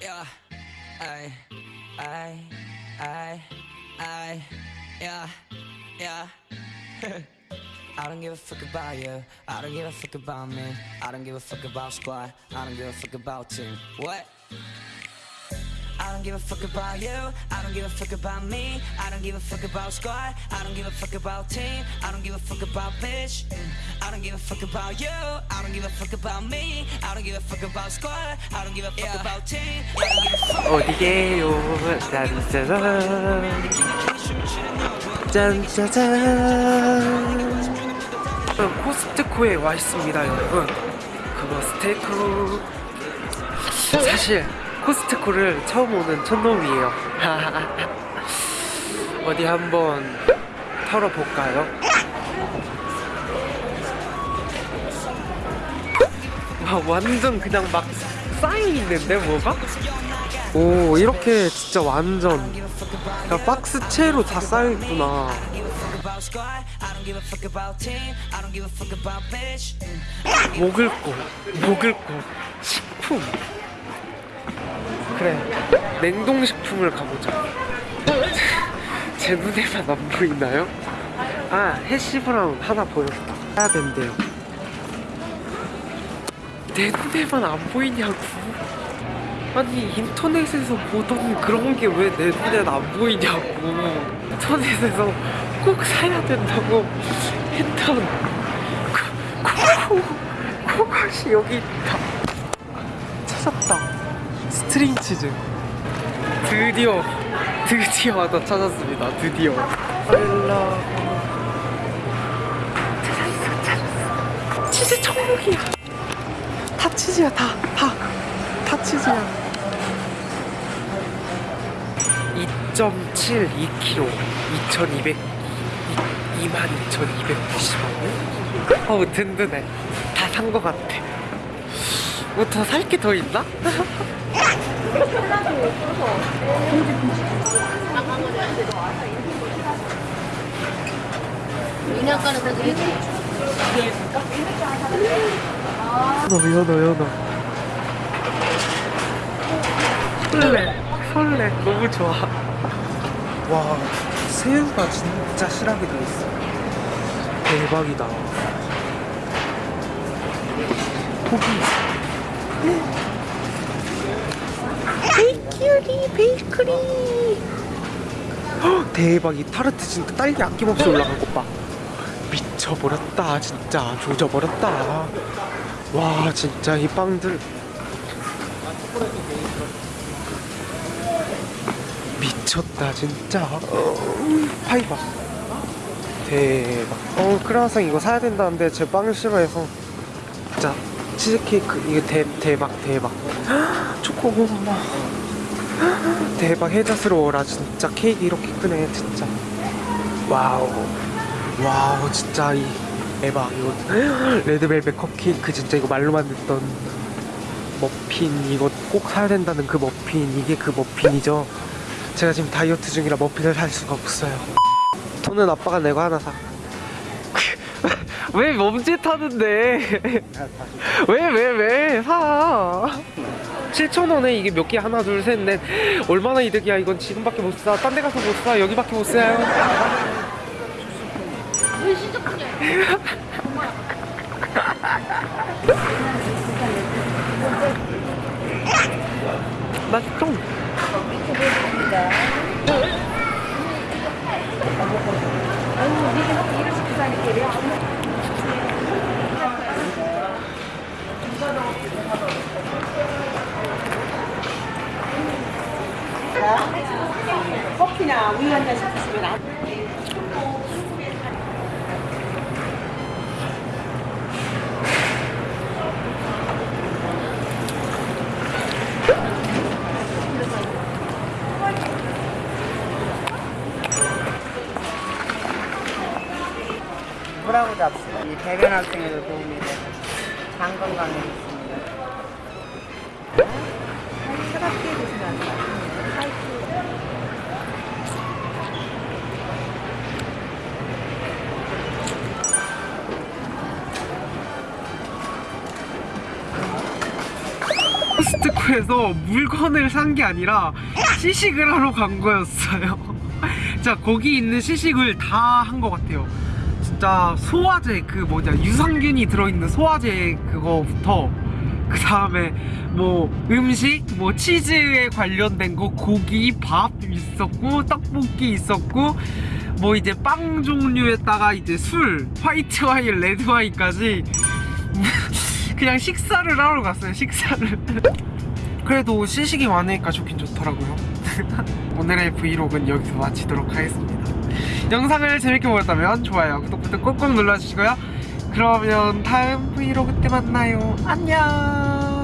Yeah, I, I, I, I, yeah, yeah. I don't give a fuck about you. I don't give a fuck about me. I don't give a fuck about squad. I don't give a fuck about team. What? I don't give a fuck about you. I don't give a fuck about me. I don't give a fuck about squad. I don't give a fuck about team. I don't give a fuck about bitch. Mm. I don't give a fuck about you. I don't give a fuck about me. I don't give a fuck about squad. I don't give a fuck about team. 어디게요? 짠짜잔 짠짜잔 코스트코에 와 있습니다 여러분 그거 스테이크 사실 코스트코를 처음 오는 촌놈이에요 어디 한번 털어볼까요? 와 완전 그냥 막 쌓여있는데 뭐가? 오 이렇게 진짜 완전 그냥 박스 채로 다 쌓여있구나. 먹을 거 먹을 거 식품 그래 냉동식품을 가보자 제 눈에만 안 보이나요? 아 해시브라운 하나 보였다 사야 된대요 내 눈에만 안 보이냐고 아니 인터넷에서 보던 그런 게 왜 내 눈엔 안 보이냐고 인터넷에서 꼭 사야 된다고 했던 코, 코, 코것이 여기 있다 찾았다 string 치즈. 드디어 드디어 하나 찾았습니다. 드디어. 빨라. 찾았어 찾았어. 치즈 천국이야. 다 치즈야 다다. 다 치즈야. 2.72kg 2200 22,290원 어우 든든해. 다산거 같아 뭐더 살 게 더 있나? 되게 연어 연어 연어. 설레 설레. 너무 좋아. 와 새우가 진짜 실하게 들어있어. 대박이다. 고기 베이큐리 베이크리. 헉, 대박 이 타르트 진짜 딸기 아낌없이 올라간 것봐. 미쳐버렸다 진짜. 조져버렸다. 와 진짜 이 빵들. 미쳤다 진짜. 어, 파이바 대박. 어 크라상 이거 사야 된다는데 제 빵을 싫어해서. 진짜 치즈케이크 이게 대, 대박 대박. 초코고마 대박 혜자스러워라 진짜. 케이크 이렇게 크네 진짜. 와우. 와우 진짜 이 대박 이거. red velvet 컵케이크 진짜 이거 말로만 듣던 머핀 이거 꼭 사야 된다는 그 머핀 이게 그 머핀이죠? 제가 지금 다이어트 중이라 머핀을 살 수가 없어요. 돈은 아빠가 내고 하나 사 왜 멈칫하는데? 왜 왜 왜? 사. 7,000원에 이게 몇 개? 하나 둘 셋 넷. 얼마나 이득이야? 이건 지금밖에 못사 딴 데 가서 못사. 여기밖에 못 사요. 맛있죠? 커피나 우유 한 잔씩 드시면 안 뭐라고 잡수가 이 배변 활동에도 도움이 되고 장 건강에 좋습니다. 차갑게 드시면 안 돼요. 코스트코에 홈쇼핑몰에서 물건을 산 게 아니라 시식을 하러 간 거였어요. 자 거기 있는 시식을 다 한 것 같아요. 진짜 소화제 그 뭐냐 유산균이 들어있는 소화제 그거부터 그 다음에 뭐 음식 뭐 치즈에 관련된 거 고기 밥 있었고 떡볶이 있었고 뭐 이제 빵 종류에다가 이제 술 화이트 와인 레드 와인까지 그냥 식사를 하러 갔어요 식사를. 그래도 시식이 많으니까 좋긴 좋더라고요. 오늘의 브이로그는 여기서 마치도록 하겠습니다. 영상을 재밌게 보셨다면 좋아요 구독 버튼 꼭꼭 눌러주시고요. 그러면 다음 브이로그 때 만나요. 안녕